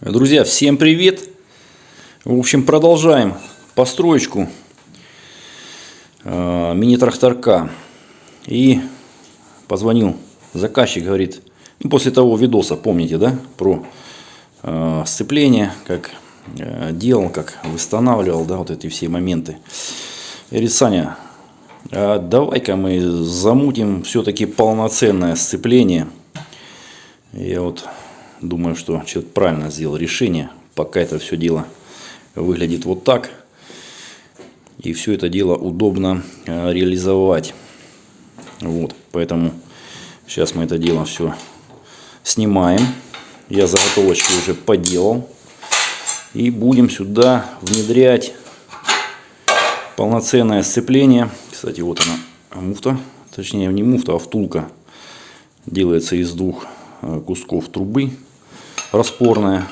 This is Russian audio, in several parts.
Друзья, всем привет! В общем, продолжаем построечку э, мини-тракторка. И позвонил заказчик, говорит, ну, после того видоса, помните, да, про э, сцепление, как э, делал, как восстанавливал, да, вот эти все моменты. Говорит, Саня, а давай-ка мы замутим все-таки полноценное сцепление. Я вот Думаю, что человек правильно сделал решение. Пока это все дело выглядит вот так. И все это дело удобно э, реализовать. Вот, поэтому сейчас мы это дело все снимаем. Я заготовочки уже поделал. И будем сюда внедрять полноценное сцепление. Кстати, вот она муфта. Точнее, не муфта, а втулка. Делается из двух э, кусков трубы распорная.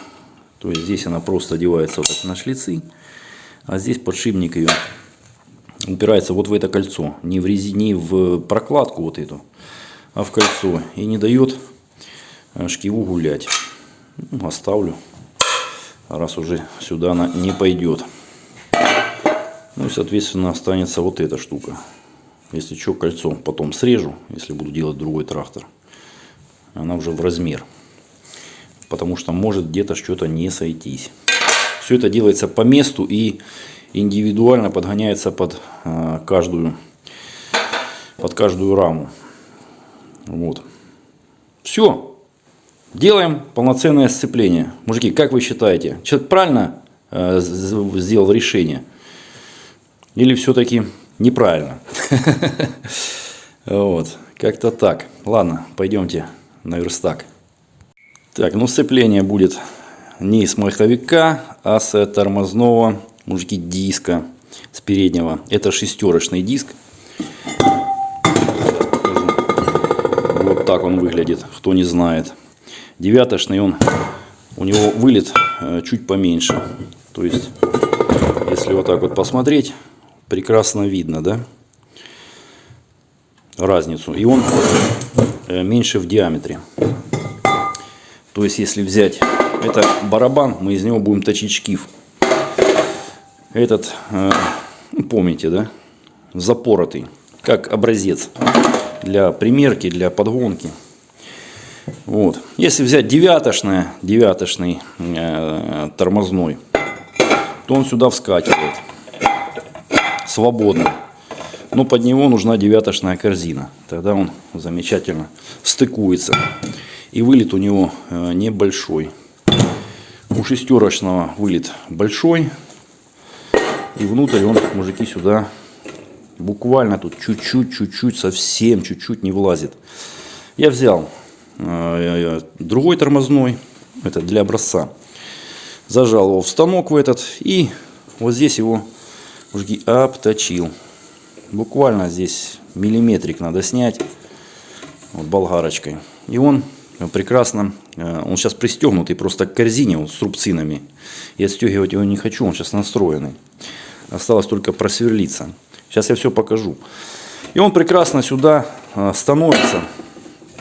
То есть здесь она просто одевается вот на шлицы. А здесь подшипник ее упирается вот в это кольцо. Не в, рези, не в прокладку вот эту, а в кольцо. И не дает э, шкиву гулять. Ну, оставлю. Раз уже сюда она не пойдет. Ну и соответственно останется вот эта штука. Если что, кольцо потом срежу, если буду делать другой трактор. Она уже в размер потому что может где-то что-то не сойтись. Все это делается по месту и индивидуально подгоняется под э, каждую, под каждую раму. Вот. Все. Делаем полноценное сцепление. Мужики, как вы считаете, человек правильно э, сделал решение? Или все-таки неправильно? Вот. Как-то так. Ладно, пойдемте на верстак. Так, ну сцепление будет не с маховика, а с тормозного, мужики, диска с переднего. Это шестерочный диск. Вот так он выглядит, кто не знает. Девяточный он, у него вылет э, чуть поменьше. То есть, если вот так вот посмотреть, прекрасно видно, да, разницу. И он э, меньше в диаметре. То есть, если взять это барабан, мы из него будем точить шкив. Этот, э, ну, помните, да, запоротый, как образец для примерки, для подгонки. Вот. Если взять девятошное, девятошный э, тормозной, то он сюда вскакивает свободно. Но под него нужна девятошная корзина. Тогда он замечательно стыкуется. И вылет у него э, небольшой. У шестерочного вылет большой. И внутрь он, мужики, сюда буквально тут чуть-чуть, чуть-чуть, совсем чуть-чуть не влазит. Я взял э, другой тормозной, это для образца. Зажал его в станок в этот и вот здесь его мужики обточил. Буквально здесь миллиметрик надо снять вот болгарочкой. И он прекрасно. Э, он сейчас пристегнутый просто к корзине вот, с рубцинами. И отстегивать его не хочу, он сейчас настроенный. Осталось только просверлиться. Сейчас я все покажу. И он прекрасно сюда э, становится.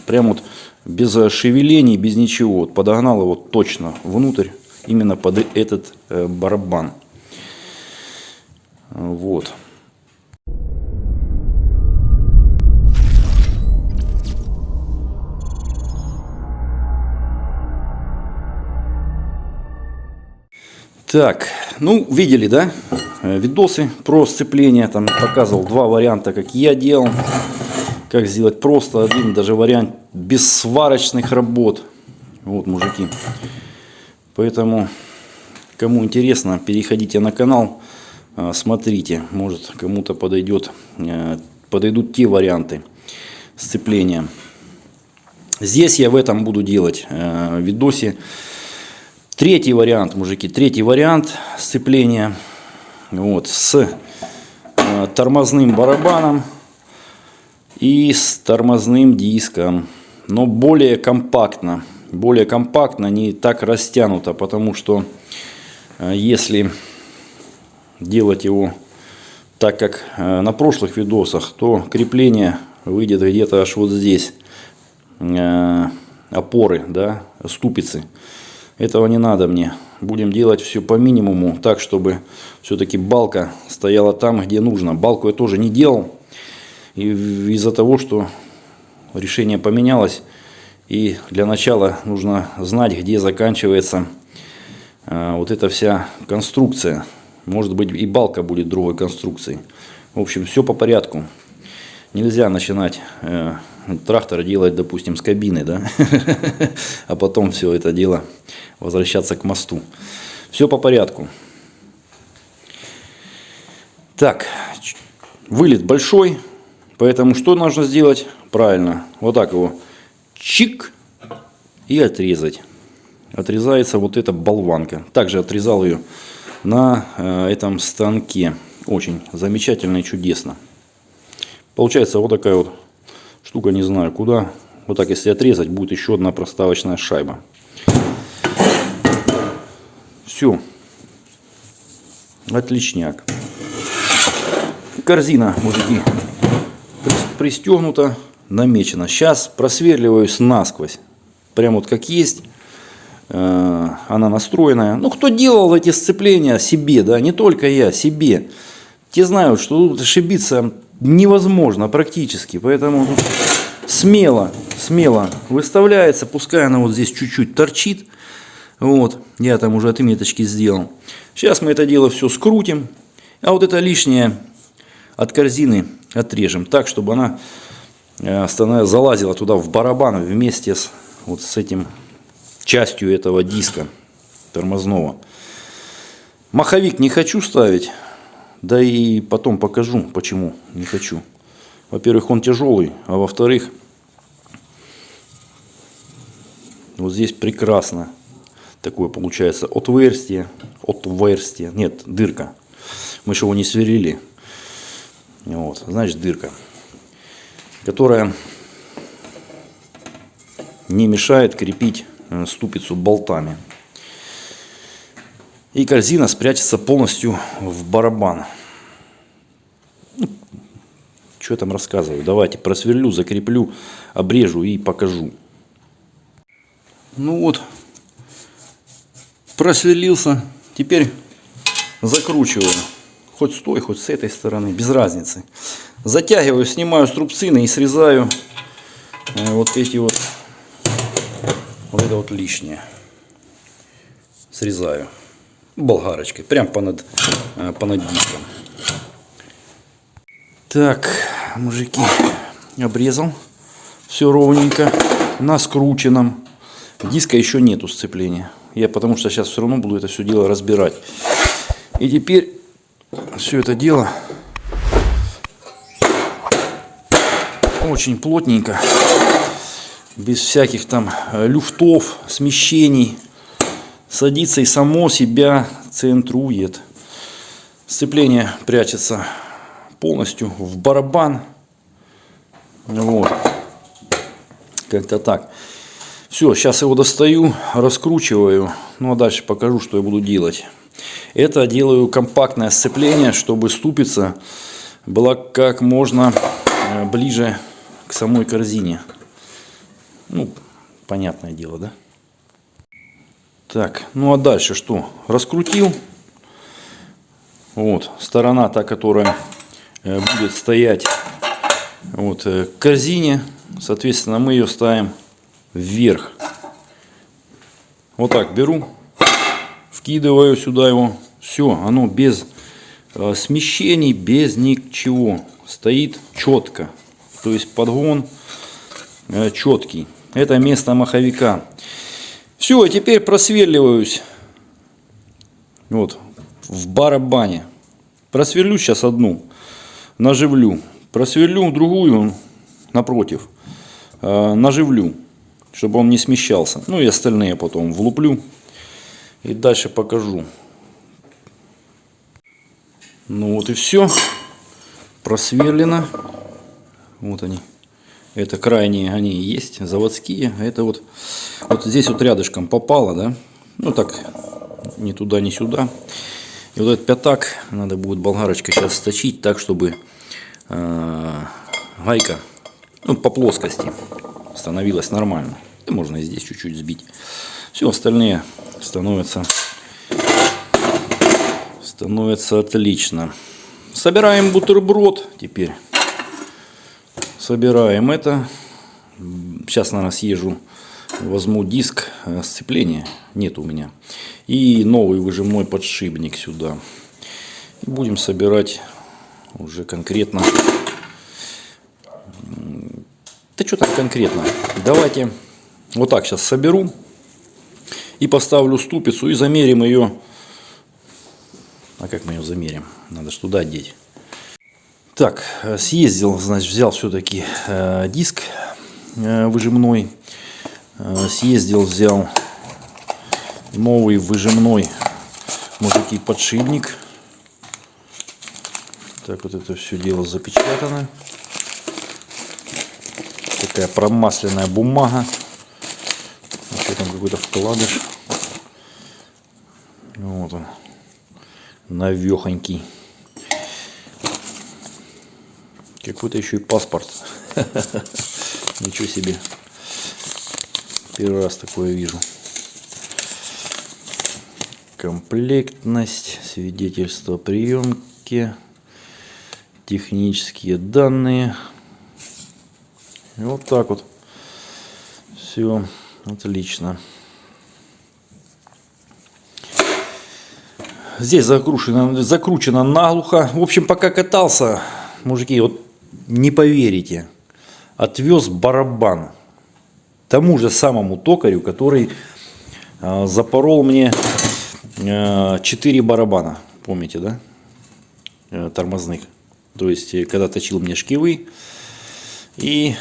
Прям вот без шевелений, без ничего. Вот подогнал его точно внутрь, именно под этот э, барабан. Вот. Так, ну, видели, да, э, видосы про сцепление, там показывал два варианта, как я делал, как сделать просто один, даже вариант без сварочных работ. Вот, мужики. Поэтому, кому интересно, переходите на канал, э, смотрите, может кому-то подойдет, э, подойдут те варианты сцепления. Здесь я в этом буду делать видосе Третий вариант, мужики, третий вариант сцепления вот, с э, тормозным барабаном и с тормозным диском, но более компактно. Более компактно, не так растянуто, потому что э, если делать его так, как э, на прошлых видосах, то крепление выйдет где-то аж вот здесь, э, опоры, да, ступицы. Этого не надо мне. Будем делать все по минимуму, так, чтобы все-таки балка стояла там, где нужно. Балку я тоже не делал. Из-за того, что решение поменялось, и для начала нужно знать, где заканчивается э, вот эта вся конструкция. Может быть и балка будет другой конструкции. В общем, все по порядку. Нельзя начинать э, трактор делать, допустим, с кабины, да, а потом все это дело возвращаться к мосту. Все по порядку. Так, вылет большой, поэтому что нужно сделать? Правильно, вот так его чик и отрезать. Отрезается вот эта болванка. Также отрезал ее на э, этом станке. Очень замечательно и чудесно. Получается вот такая вот штука, не знаю куда. Вот так если отрезать, будет еще одна проставочная шайба. Все. Отличняк. Корзина, мужики, пристегнута намечено. Сейчас просверливаюсь насквозь. Прям вот как есть. Э, она настроенная. Ну, кто делал эти сцепления себе, да, не только я, себе. Те знают, что тут ошибиться невозможно практически. Поэтому смело, смело выставляется. Пускай она вот здесь чуть-чуть торчит. Вот, я там уже отметочки сделал. Сейчас мы это дело все скрутим. А вот это лишнее от корзины отрежем так, чтобы она Э, залазила туда в барабан вместе с, вот с этим частью этого диска тормозного. Маховик не хочу ставить, да и потом покажу, почему не хочу. Во-первых, он тяжелый, а во-вторых, вот здесь прекрасно такое получается отверстие, отверстие, нет, дырка. Мы же его не сверлили. Вот, значит дырка которая не мешает крепить э, ступицу болтами. И корзина спрячется полностью в барабан. Ну, что там рассказываю? Давайте просверлю, закреплю, обрежу и покажу. Ну вот, просверлился. Теперь закручиваю. Хоть с той, хоть с этой стороны, без разницы. Затягиваю, снимаю струбцины и срезаю э, вот эти вот, вот это вот лишнее. Срезаю болгарочкой, прям понад, э, понад диском. Так, мужики, обрезал все ровненько на скрученном. Диска еще нету сцепления. Я потому что сейчас все равно буду это все дело разбирать. И теперь все это дело очень плотненько, без всяких там э, люфтов, смещений, садится и само себя центрует. Сцепление прячется полностью в барабан. Вот. Как-то так. Все, сейчас его достаю, раскручиваю. Ну а дальше покажу, что я буду делать. Это делаю компактное сцепление, чтобы ступица была как можно э, ближе к самой корзине. Ну, понятное дело, да? Так, ну а дальше что? Раскрутил. Вот, сторона та, которая э, будет стоять вот, э, к корзине. Соответственно, мы ее ставим вверх. Вот так беру, вкидываю сюда его. Все, оно без э, смещений, без ничего. Стоит четко. То есть подгон четкий. Это место маховика. Все, теперь просверливаюсь. Вот, в барабане. Просверлю сейчас одну, наживлю. Просверлю другую напротив, э, наживлю, чтобы он не смещался. Ну и остальные потом влуплю. И дальше покажу. Ну вот и все. Просверлено. Вот они. Это крайние, они есть, заводские. Это вот, вот здесь вот рядышком попало, да. Ну так, ни туда, ни сюда. И вот этот пятак надо будет болгарочкой сейчас сточить так, чтобы э, гайка ну, по плоскости становилась нормально. Да можно и здесь чуть-чуть сбить. Все остальные становятся, становится отлично. Собираем бутерброд теперь. Собираем это. Сейчас, наверное, съезжу, возьму диск э, сцепления. Нет у меня. И новый выжимной подшипник сюда. И будем собирать уже конкретно. Да что там конкретно? Давайте вот так сейчас соберу. И поставлю ступицу и замерим ее. А как мы ее замерим? Надо что туда одеть. Так, съездил, значит, взял все-таки э, диск э, выжимной. Э, съездил, взял новый выжимной, мужики, подшипник. Так вот это все дело запечатано. Такая промасленная бумага. Еще там какой-то вкладыш. Вот он. Навехонький. Какой-то еще и паспорт. Ничего себе. Первый раз такое вижу. Комплектность, свидетельство приемки, технические данные. И вот так вот. Все отлично. Здесь закручено, закручено наглухо. В общем, пока катался, мужики, вот не поверите, отвез барабан тому же самому токарю, который э, запорол мне э, 4 барабана, помните, да, э, тормозных. То есть, э, когда точил мне шкивы и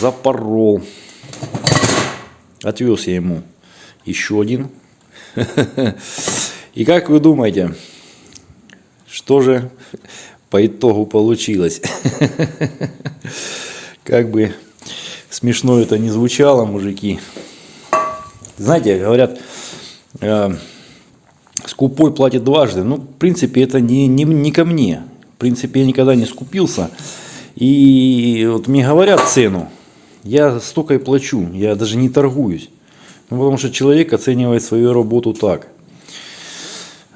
запорол. Отвез я ему еще один. И как вы думаете, что же по итогу получилось? Как бы смешно это не звучало, мужики. Знаете, говорят, э, скупой платит дважды. Ну, в принципе, это не, не, не ко мне. В принципе, я никогда не скупился. И вот мне говорят цену, я столько и плачу, я даже не торгуюсь. Ну, потому что человек оценивает свою работу так.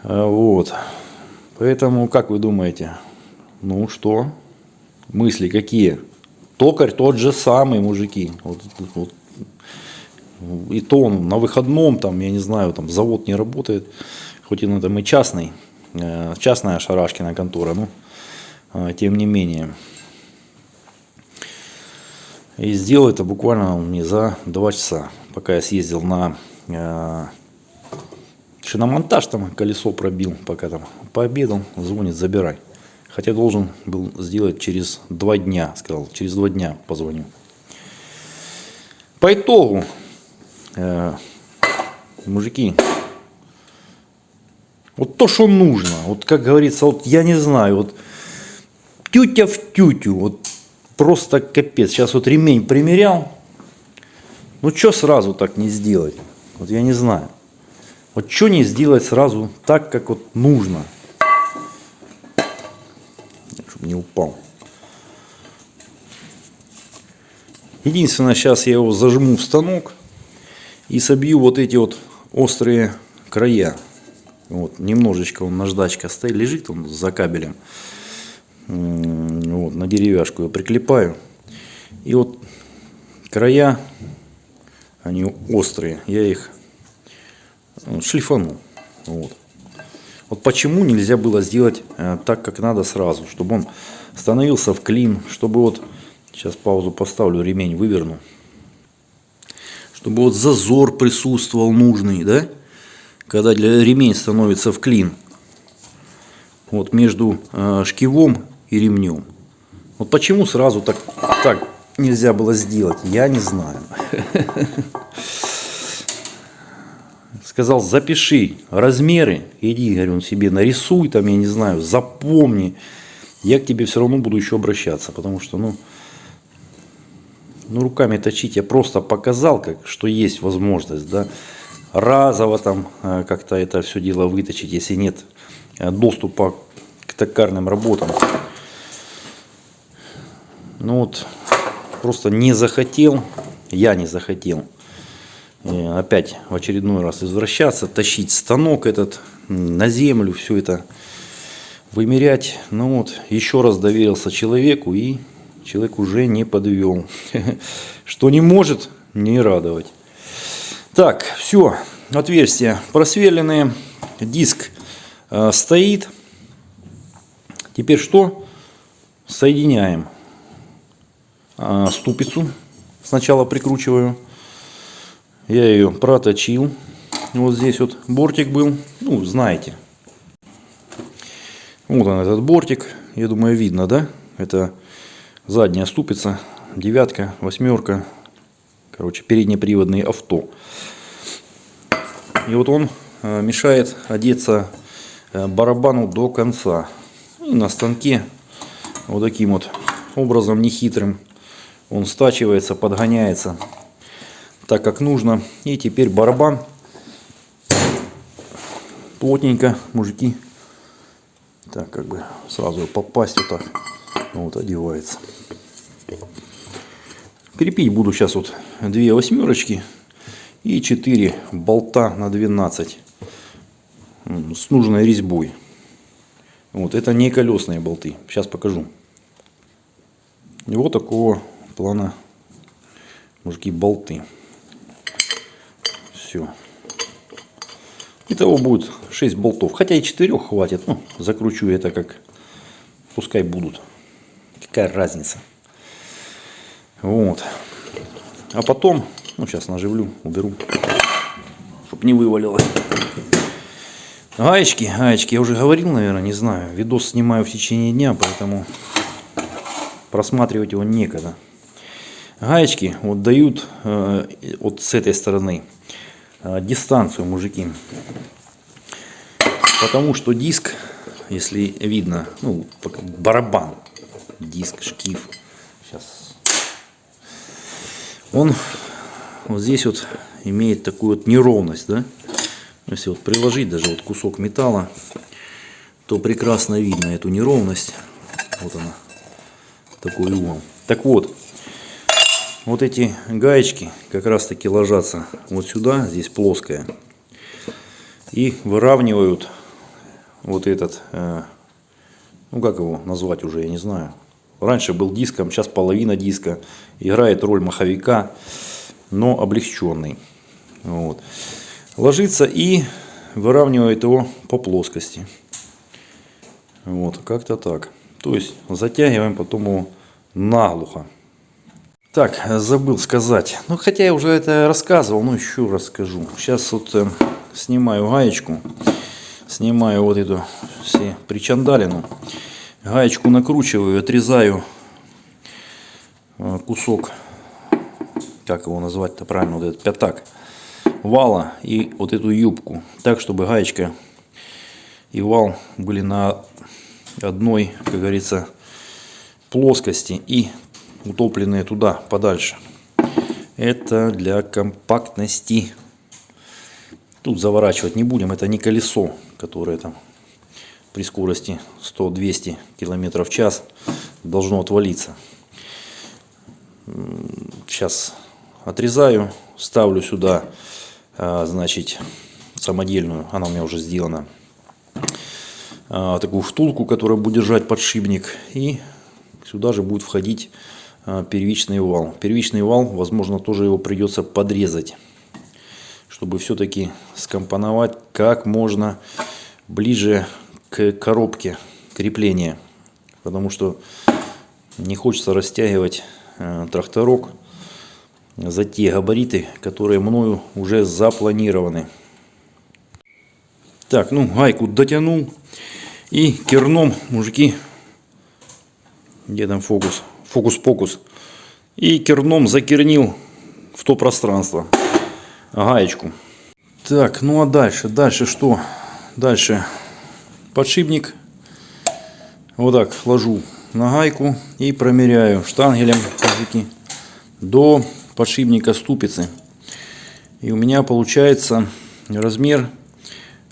А, вот. Поэтому, как вы думаете, ну что, мысли какие? Токарь тот же самый, мужики. Вот, вот. И то он на выходном, там, я не знаю, там завод не работает, хоть и на этом и частный, э, частная Шарашкина контора, но а, тем не менее. И сделал это буквально мне за два часа, пока я съездил на э, шиномонтаж там колесо пробил, пока там пообедал, звонит, забирай. Хотя должен был сделать через два дня, сказал, через два дня позвоню. По итогу, э, мужики, вот то, что нужно, вот как говорится, вот я не знаю, вот тютя в тютю, вот просто капец. Сейчас вот ремень примерял, ну что сразу так не сделать? Вот я не знаю. Вот что не сделать сразу так, как вот нужно. Не упал. Единственное, сейчас я его зажму в станок и собью вот эти вот острые края. Вот, немножечко он наждачка стоит, лежит он за кабелем. Вот, на деревяшку я прикрепаю. И вот края, они острые, я их шлифанул. Вот. Вот почему нельзя было сделать э, так, как надо сразу, чтобы он становился в клин, чтобы вот, сейчас паузу поставлю, ремень выверну, чтобы вот зазор присутствовал нужный, да, когда для ремень становится в клин, вот между э, шкивом и ремнем. Вот почему сразу так, так нельзя было сделать, я не знаю. сказал, запиши размеры, иди, говорю, себе нарисуй, там, я не знаю, запомни. Я к тебе все равно буду еще обращаться, потому что, ну, ну руками точить я просто показал, как, что есть возможность, да, разово там э, как-то это все дело выточить, если нет э, доступа к токарным работам. Ну вот, просто не захотел, я не захотел. Э, опять в очередной раз извращаться, тащить станок этот на землю, все это вымерять. Ну вот, еще раз доверился человеку и человек уже не подвел. Что не может не радовать. Так, все, отверстия просверленные, диск э, стоит. Теперь что? Соединяем э, ступицу. Сначала прикручиваю. Я ее проточил. Вот здесь вот бортик был. Ну, знаете. Вот он этот бортик. Я думаю, видно, да? Это задняя ступица. Девятка, восьмерка. Короче, переднеприводный авто. И вот он э, мешает одеться э, барабану до конца. И на станке вот таким вот образом нехитрым он стачивается, подгоняется так как нужно. И теперь барабан плотненько, мужики. Так, как бы сразу попасть вот так. Вот одевается. Крепить буду сейчас вот две восьмерочки и 4 болта на 12 с нужной резьбой. Вот это не колесные болты. Сейчас покажу. И вот такого плана мужики болты. Все. Итого будет 6 болтов. Хотя и 4 хватит. Ну, закручу это как пускай будут. Какая разница. Вот. А потом, ну сейчас наживлю, уберу, чтобы не вывалилось. Гаечки, гаечки, я уже говорил, наверное, не знаю. Видос снимаю в течение дня, поэтому просматривать его некогда. Гаечки вот дают э, вот с этой стороны дистанцию, мужики. Потому что диск, если видно, ну, барабан, диск, шкив, сейчас, он вот здесь вот имеет такую вот неровность, да, если вот приложить даже вот кусок металла, то прекрасно видно эту неровность, вот она, такой угол. Так вот, вот эти гаечки как раз таки ложатся вот сюда, здесь плоская, и выравнивают вот этот, э, ну как его назвать уже, я не знаю. Раньше был диском, сейчас половина диска, играет роль маховика, но облегченный. Вот. Ложится и выравнивает его по плоскости. Вот, как-то так. То есть затягиваем потом его наглухо. Так, забыл сказать. Ну, хотя я уже это рассказывал, но еще расскажу. Сейчас вот э, снимаю гаечку. Снимаю вот эту все причандалину. Гаечку накручиваю, отрезаю э, кусок, как его назвать-то правильно, вот этот пятак вала и вот эту юбку. Так, чтобы гаечка и вал были на одной, как говорится, плоскости и утопленные туда подальше. Это для компактности. Тут заворачивать не будем, это не колесо, которое там при скорости 100-200 км в час должно отвалиться. Сейчас отрезаю, ставлю сюда, а, значит, самодельную, она у меня уже сделана, а, такую втулку, которая будет держать подшипник. И сюда же будет входить первичный вал. Первичный вал, возможно, тоже его придется подрезать, чтобы все-таки скомпоновать как можно ближе к коробке крепления. Потому что не хочется растягивать э, тракторок за те габариты, которые мною уже запланированы. Так, ну гайку дотянул. И керном, мужики, где там фокус? Фокус-покус. И керном закернил в то пространство гаечку. Так, ну а дальше? Дальше что? Дальше подшипник. Вот так ложу на гайку и промеряю штангелем до подшипника ступицы. И у меня получается размер,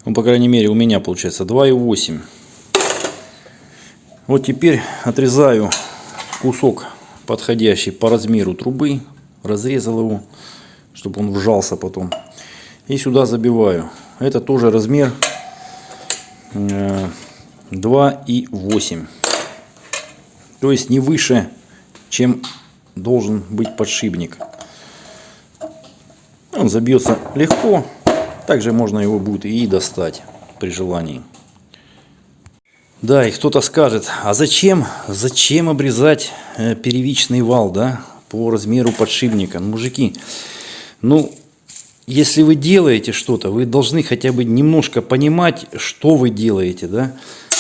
ну по крайней мере у меня получается 2,8. Вот теперь отрезаю кусок подходящий по размеру трубы, разрезал его, чтобы он вжался потом. И сюда забиваю. Это тоже размер 2,8. То есть не выше, чем должен быть подшипник. Он забьется легко. Также можно его будет и достать при желании. Да, и кто-то скажет, а зачем, зачем обрезать э, первичный вал, да, по размеру подшипника? Ну, мужики, ну, если вы делаете что-то, вы должны хотя бы немножко понимать, что вы делаете, да.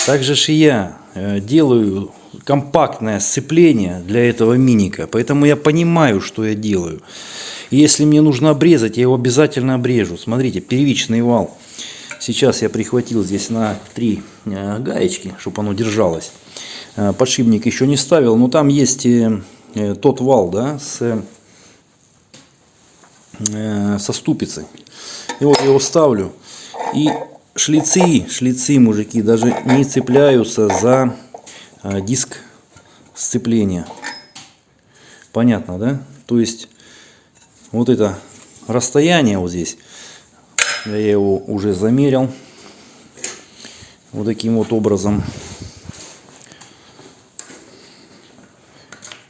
Так же и я э, делаю компактное сцепление для этого миника, поэтому я понимаю, что я делаю. И если мне нужно обрезать, я его обязательно обрежу. Смотрите, первичный вал. Сейчас я прихватил здесь на три э, гаечки, чтобы оно держалось. Э, подшипник еще не ставил, но там есть э, тот вал, да, с, со ступицей. И вот я его ставлю. И шлицы, шлицы, мужики, даже не цепляются за диск сцепления. Понятно, да? То есть вот это расстояние вот здесь я его уже замерил. Вот таким вот образом.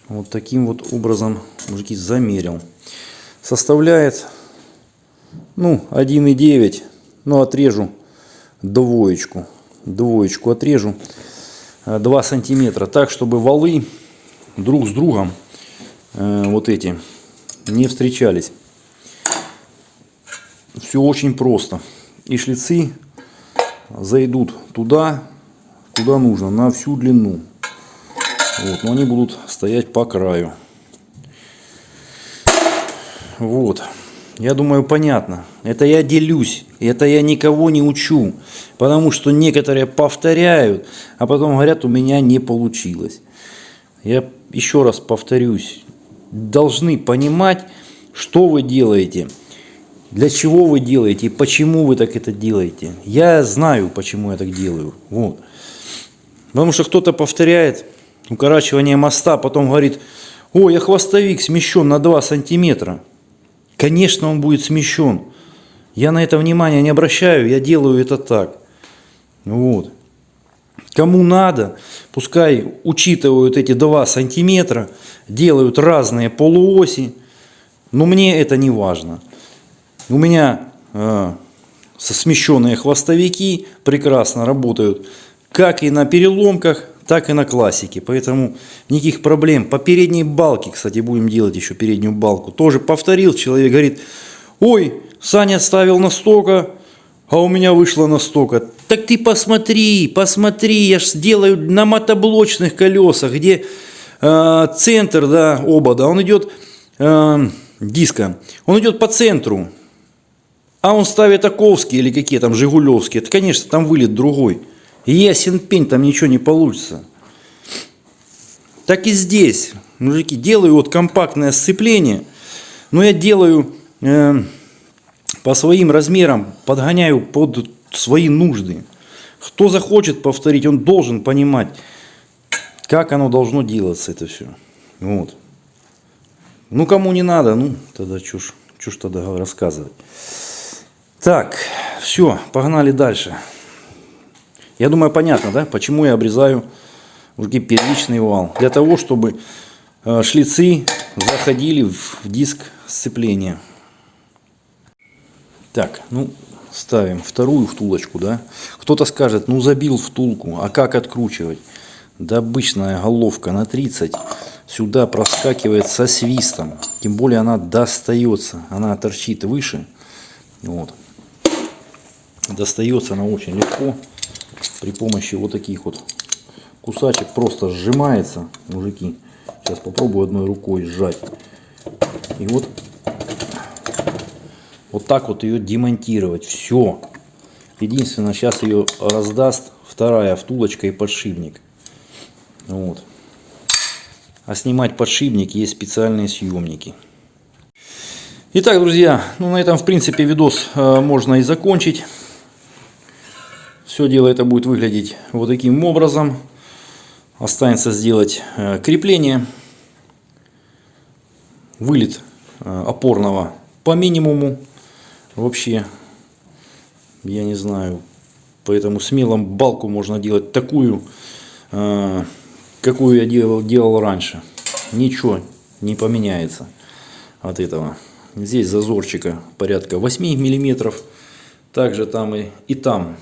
Вот таким вот образом, мужики, замерил. Составляет, ну, 1,9. Ну, отрежу двоечку. Двоечку отрежу. 2 сантиметра. Так, чтобы валы друг с другом, э, вот эти, не встречались. Все очень просто. И шлицы зайдут туда, куда нужно, на всю длину. Вот, но они будут стоять по краю. Вот. Я думаю, понятно. Это я делюсь. Это я никого не учу. Потому что некоторые повторяют, а потом говорят, у меня не получилось. Я еще раз повторюсь. Должны понимать, что вы делаете для чего вы делаете и почему вы так это делаете. Я знаю, почему я так делаю. Вот. Потому что кто-то повторяет укорачивание моста, потом говорит, о, я хвостовик смещен на 2 сантиметра. Конечно, он будет смещен. Я на это внимание не обращаю, я делаю это так. Вот. Кому надо, пускай учитывают эти 2 сантиметра, делают разные полуоси, но мне это не важно. У меня э, смещенные хвостовики прекрасно работают как и на переломках, так и на классике. Поэтому никаких проблем. По передней балке, кстати, будем делать еще переднюю балку. Тоже повторил, человек говорит, ой, Саня ставил на стока, а у меня вышло на стока. Так ты посмотри, посмотри, я же сделаю на мотоблочных колесах, где э, центр да, обода, он идет э, диска, он идет по центру. А он ставит Аковские или какие там Жигулевские, это, конечно, там вылет другой. Ясен пень, там ничего не получится. Так и здесь, мужики, делаю вот компактное сцепление, но я делаю э, по своим размерам, подгоняю под свои нужды. Кто захочет повторить, он должен понимать, как оно должно делаться, это все. Вот. Ну, кому не надо, ну, тогда чушь, чушь тогда рассказывать. Так, все, погнали дальше. Я думаю, понятно, да, почему я обрезаю уже первичный вал. Для того, чтобы э, шлицы заходили в диск сцепления. Так, ну, ставим вторую втулочку, да. Кто-то скажет, ну, забил втулку, а как откручивать? Да обычная головка на 30 сюда проскакивает со свистом. Тем более она достается, она торчит выше. Вот достается она очень легко. При помощи вот таких вот кусачек просто сжимается. Мужики сейчас попробую одной рукой сжать. И вот вот так вот ее демонтировать. Все единственное сейчас ее раздаст вторая втулочка и подшипник. Вот. А снимать подшипник есть специальные съемники. Итак, друзья, ну на этом в принципе видос э, можно и закончить. Все дело это будет выглядеть вот таким образом. Останется сделать э, крепление. Вылет э, опорного по минимуму вообще, я не знаю, поэтому смело балку можно делать такую, э, какую я делал, делал раньше. Ничего не поменяется от этого. Здесь зазорчика порядка 8 миллиметров. Также там и, и там.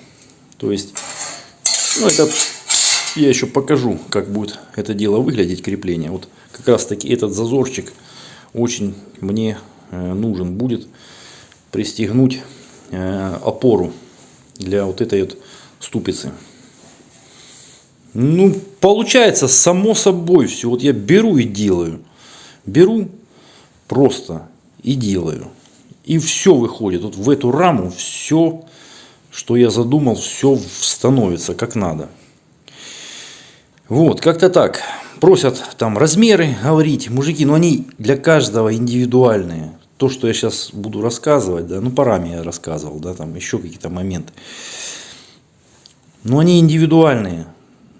То есть, ну это я еще покажу, как будет это дело выглядеть, крепление. Вот как раз таки этот зазорчик очень мне э, нужен будет пристегнуть э, опору для вот этой вот ступицы. Ну, получается само собой все. Вот я беру и делаю. Беру просто и делаю. И все выходит. Вот в эту раму все, что я задумал, все становится как надо. Вот, как-то так. Просят там размеры говорить. Мужики, но они для каждого индивидуальные. То, что я сейчас буду рассказывать, да, ну, парами я рассказывал, да, там еще какие-то моменты. Но они индивидуальные.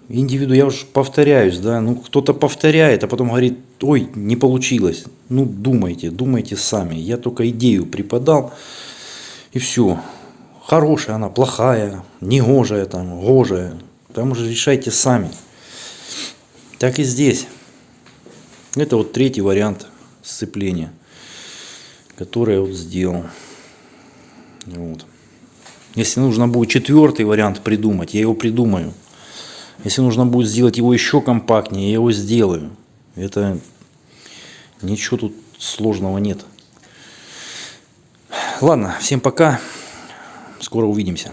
Индивиду, я уже повторяюсь, да, ну кто-то повторяет, а потом говорит, ой, не получилось. Ну, думайте, думайте сами. Я только идею преподал, и все. Хорошая она, плохая, негожая там, гожая. Там уже решайте сами. Так и здесь. Это вот третий вариант сцепления, который я вот сделал. Вот. Если нужно будет четвертый вариант придумать, я его придумаю. Если нужно будет сделать его еще компактнее, я его сделаю. Это ничего тут сложного нет. Ладно, всем пока. Скоро увидимся.